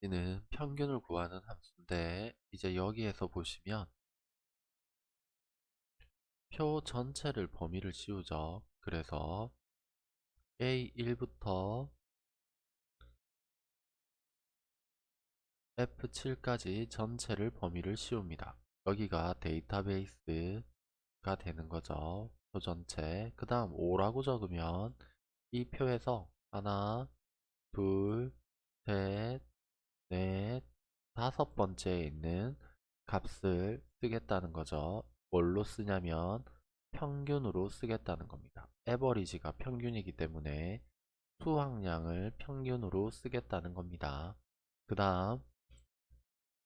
이는 평균을 구하는 함수인데 이제 여기에서 보시면 표 전체를 범위를 씌우죠. 그래서 A1부터 F7까지 전체를 범위를 씌웁니다. 여기가 데이터베이스가 되는 거죠. 표 전체. 그 다음 5라고 적으면 이 표에서 하나, 둘, 셋, 넷, 다섯 번째에 있는 값을 쓰겠다는 거죠. 뭘로 쓰냐면 평균으로 쓰겠다는 겁니다. 에버리지가 평균이기 때문에 수확량을 평균으로 쓰겠다는 겁니다. 그 다음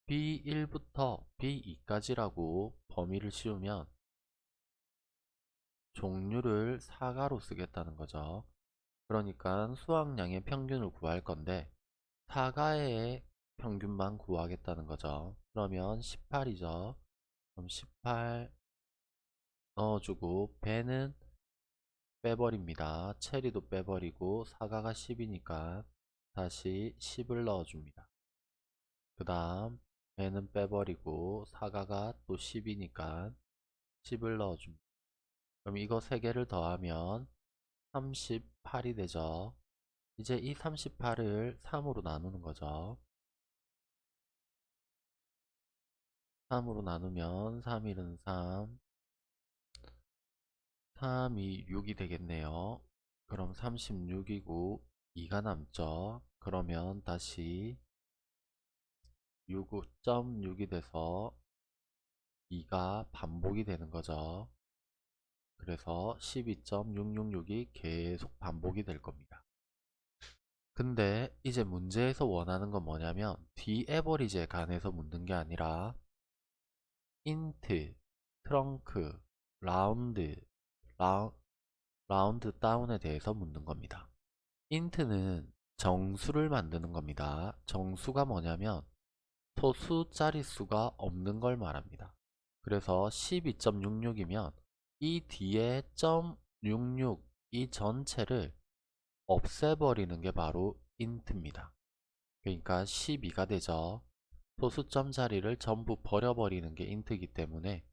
B1부터 B2까지라고 범위를 씌우면 종류를 사가로 쓰겠다는 거죠. 그러니까 수확량의 평균을 구할 건데 사가의 평균만 구하겠다는 거죠. 그러면 18이죠. 그럼 18 넣어주고 배는 빼버립니다. 체리도 빼버리고 사가가 10이니까 다시 10을 넣어줍니다. 그 다음 배는 빼버리고 사가가 또 10이니까 10을 넣어줍니다. 그럼 이거 3개를 더하면 38이 되죠. 이제 이 38을 3으로 나누는 거죠. 3으로 나누면 3, 1은 3 3이 6이 되겠네요. 그럼 36이고 2가 남죠. 그러면 다시 6.6이 돼서 2가 반복이 되는 거죠. 그래서 12.666이 계속 반복이 될 겁니다. 근데 이제 문제에서 원하는 건 뭐냐면 the average에 관해서 묻는 게 아니라 int, trunc, round, 라, round down에 대해서 묻는 겁니다. 인트는 정수를 만드는 겁니다. 정수가 뭐냐면 소수 자릿수가 없는 걸 말합니다. 그래서 12.66이면 이 뒤에 .66 이 전체를 없애버리는 게 바로 int입니다. 그러니까 12가 되죠. 소수점 자리를 전부 버려버리는 게 int이기 때문에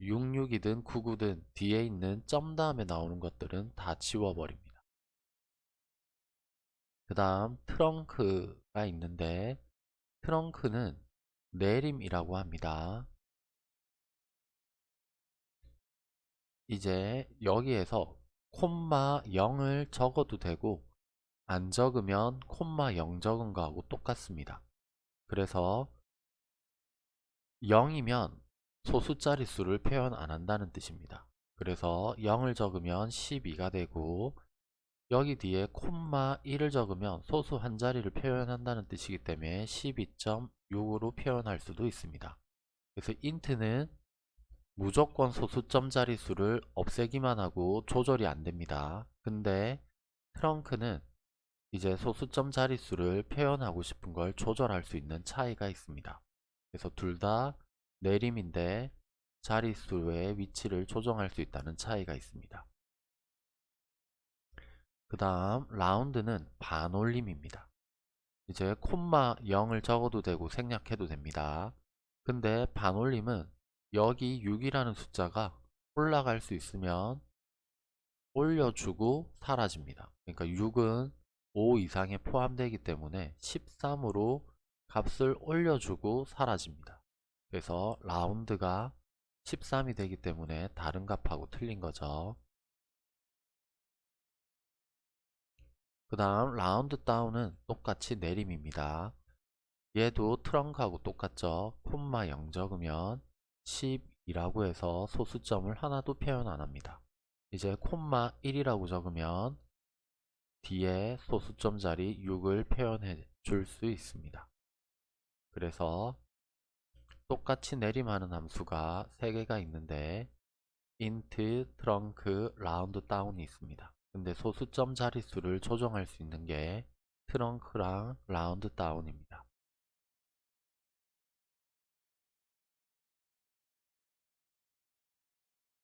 66이든 99든 뒤에 있는 점 다음에 나오는 것들은 다 지워버립니다. 그 다음 트렁크가 있는데 트렁크는 내림이라고 합니다. 이제 여기에서 콤마 0을 적어도 되고 안 적으면 콤마 0 적은 거하고 똑같습니다. 그래서 0이면 소수 자릿수를 표현 안 한다는 뜻입니다. 그래서 0을 적으면 12가 되고 여기 뒤에 콤마 1을 적으면 소수 한 자리를 표현한다는 뜻이기 때문에 12.6으로 표현할 수도 있습니다. 그래서 int는 무조건 소수점 자릿수를 없애기만 하고 조절이 안 됩니다. 근데 트렁크는 이제 소수점 자릿수를 표현하고 싶은 걸 조절할 수 있는 차이가 있습니다. 그래서 둘 다 내림인데 자릿수의 위치를 조정할 수 있다는 차이가 있습니다. 그 다음 라운드는 반올림입니다. 이제 콤마 0을 적어도 되고 생략해도 됩니다. 근데 반올림은 여기 6이라는 숫자가 올라갈 수 있으면 올려주고 사라집니다. 그러니까 6은 5 이상에 포함되기 때문에 13으로 값을 올려주고 사라집니다. 그래서 라운드가 13이 되기 때문에 다른 값하고 틀린 거죠. 그 다음 라운드 다운은 똑같이 내림입니다. 얘도 트렁크하고 똑같죠. 콤마 0 적으면 10이라고 해서 소수점을 하나도 표현 안합니다. 이제 콤마 1이라고 적으면 뒤에 소수점 자리 6을 표현해 줄 수 있습니다. 그래서 똑같이 내림하는 함수가 3개가 있는데 int, trunk, round down이 있습니다. 근데 소수점 자릿수를 조정할 수 있는 게 트렁크랑 라운드 다운입니다.